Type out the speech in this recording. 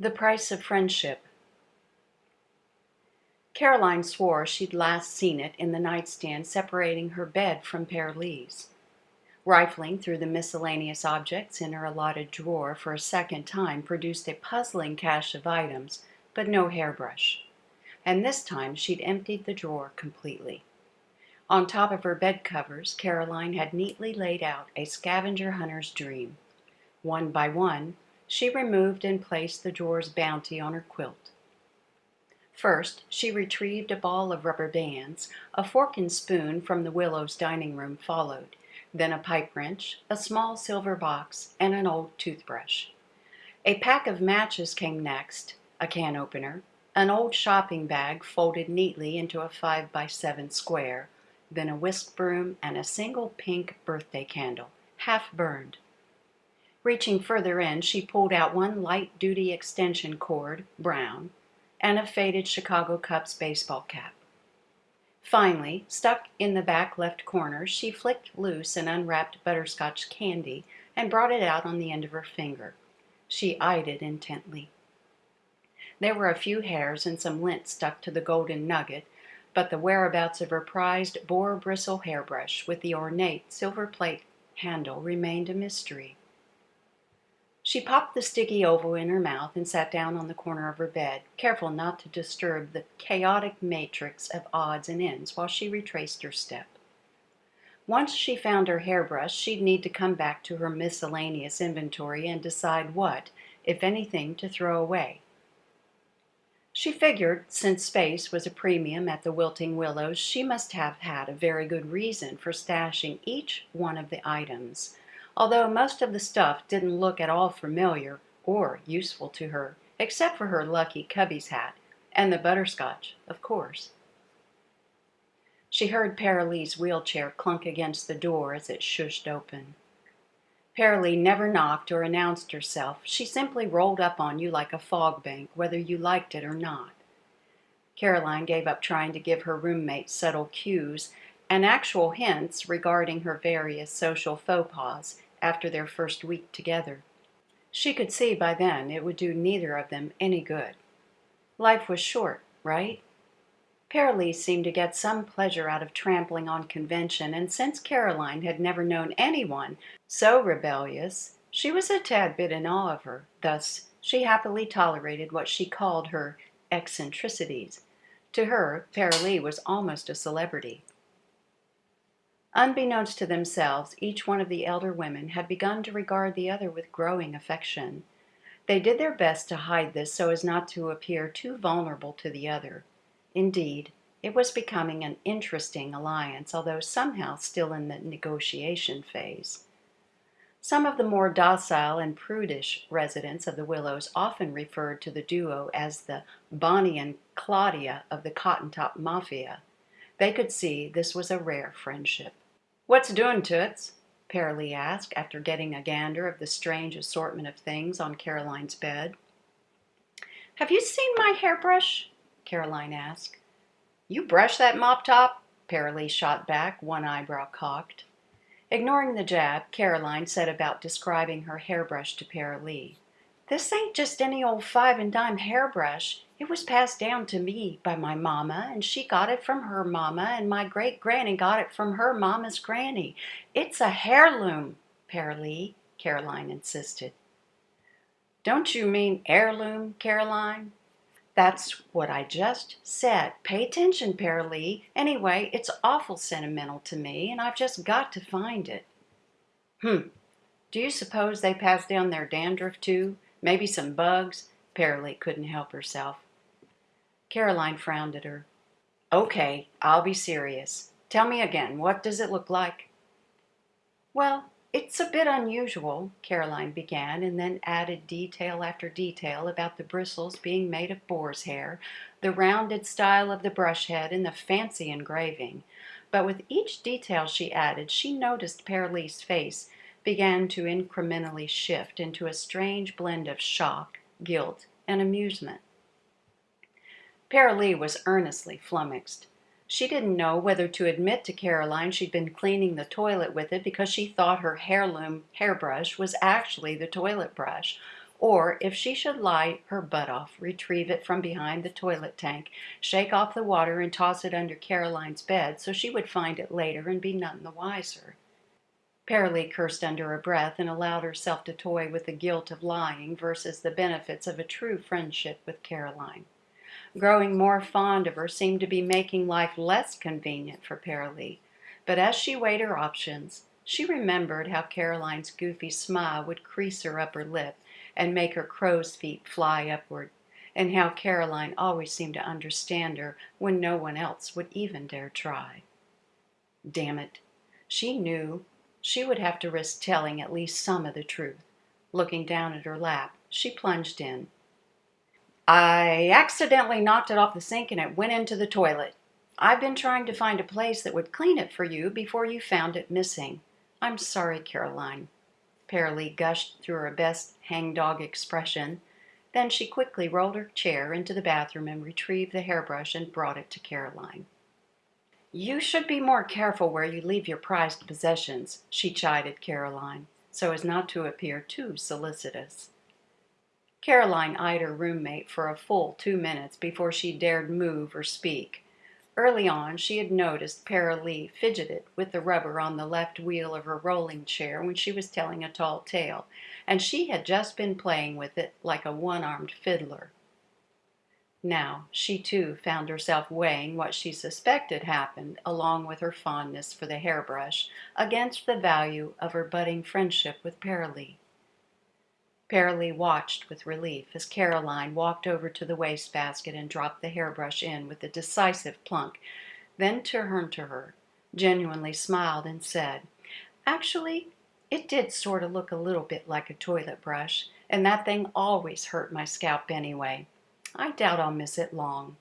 The Price of Friendship Caroline swore she'd last seen it in the nightstand separating her bed from Paralee's. Rifling through the miscellaneous objects in her allotted drawer for a second time produced a puzzling cache of items, but no hairbrush. And this time she'd emptied the drawer completely. On top of her bed covers Caroline had neatly laid out a scavenger hunter's dream. One by one, she removed and placed the drawer's bounty on her quilt. First, she retrieved a ball of rubber bands, a fork and spoon from the Willows' dining room followed, then a pipe wrench, a small silver box, and an old toothbrush. A pack of matches came next, a can opener, an old shopping bag folded neatly into a five by seven square, then a whisk broom and a single pink birthday candle, half burned. Reaching further in, she pulled out one light-duty extension cord, brown, and a faded Chicago Cubs baseball cap. Finally, stuck in the back left corner, she flicked loose an unwrapped butterscotch candy and brought it out on the end of her finger. She eyed it intently. There were a few hairs and some lint stuck to the golden nugget, but the whereabouts of her prized boar bristle hairbrush with the ornate silver plate handle remained a mystery. She popped the sticky oval in her mouth and sat down on the corner of her bed, careful not to disturb the chaotic matrix of odds and ends while she retraced her step. Once she found her hairbrush, she'd need to come back to her miscellaneous inventory and decide what, if anything, to throw away. She figured, since space was a premium at the Wilting Willows, she must have had a very good reason for stashing each one of the items although most of the stuff didn't look at all familiar or useful to her, except for her lucky Cubbies hat and the butterscotch, of course. She heard Paralee's wheelchair clunk against the door as it shushed open. Paralee never knocked or announced herself. She simply rolled up on you like a fog bank, whether you liked it or not. Caroline gave up trying to give her roommate subtle cues and actual hints regarding her various social faux pas after their first week together. She could see by then it would do neither of them any good. Life was short, right? Paralee seemed to get some pleasure out of trampling on convention, and since Caroline had never known anyone so rebellious, she was a tad bit in awe of her. Thus, she happily tolerated what she called her eccentricities. To her, Paralee was almost a celebrity. Unbeknownst to themselves, each one of the elder women had begun to regard the other with growing affection. They did their best to hide this so as not to appear too vulnerable to the other. Indeed, it was becoming an interesting alliance, although somehow still in the negotiation phase. Some of the more docile and prudish residents of the Willows often referred to the duo as the Bonnie and Claudia of the Cotton Top Mafia. They could see this was a rare friendship. "What's doing, Toots?" Paralee asked, after getting a gander of the strange assortment of things on Caroline's bed. "Have you seen my hairbrush?" Caroline asked. "You brush that mop top?" Paralee shot back, one eyebrow cocked. Ignoring the jab, Caroline set about describing her hairbrush to Paralee. "This ain't just any old five and dime hairbrush. It was passed down to me by my mamma, and she got it from her mamma, and my great granny got it from her mamma's granny. It's a heirloom, Paralee," Caroline insisted. "Don't you mean heirloom, Caroline?" "That's what I just said. Pay attention, Paralee. Anyway, it's awful sentimental to me, and I've just got to find it." "Humph! Do you suppose they pass down their dandruff, too? Maybe some bugs?" Paralee couldn't help herself. Caroline frowned at her. "Okay, I'll be serious. Tell me again, what does it look like?" "Well, it's a bit unusual," Caroline began, and then added detail after detail about the bristles being made of boar's hair, the rounded style of the brush head, and the fancy engraving. But with each detail she added she noticed Paralee's face began to incrementally shift into a strange blend of shock, guilt, and amusement. Paralee was earnestly flummoxed. She didn't know whether to admit to Caroline she'd been cleaning the toilet with it because she thought her heirloom hairbrush was actually the toilet brush, or if she should lie her butt off, retrieve it from behind the toilet tank, shake off the water, and toss it under Caroline's bed so she would find it later and be none the wiser. Paralee cursed under her breath and allowed herself to toy with the guilt of lying versus the benefits of a true friendship with Caroline. Growing more fond of her seemed to be making life less convenient for Paralee, but as she weighed her options, she remembered how Caroline's goofy smile would crease her upper lip and make her crow's feet fly upward, and how Caroline always seemed to understand her when no one else would even dare try. Damn it! She knew she would have to risk telling at least some of the truth. Looking down at her lap, she plunged in. I accidentally knocked it off the sink and it went into the toilet. I've been trying to find a place that would clean it for you before you found it missing. I'm sorry, Caroline. Paralee gushed through her best hangdog expression. Then she quickly rolled her chair into the bathroom and retrieved the hairbrush and brought it to Caroline. You should be more careful where you leave your prized possessions, she chided Caroline, so as not to appear too solicitous. Caroline eyed her roommate for a full two minutes before she dared move or speak. Early on, she had noticed Paralee fidgeted with the rubber on the left wheel of her rolling chair when she was telling a tall tale, and she had just been playing with it like a one-armed fiddler. Now she too found herself weighing what she suspected happened, along with her fondness for the hairbrush, against the value of her budding friendship with Paralee. Paralee watched with relief as Caroline walked over to the wastebasket and dropped the hairbrush in with a decisive plunk, then turned to her, genuinely smiled, and said, Actually, it did sort of look a little bit like a toilet brush, and that thing always hurt my scalp anyway. I doubt I'll miss it long.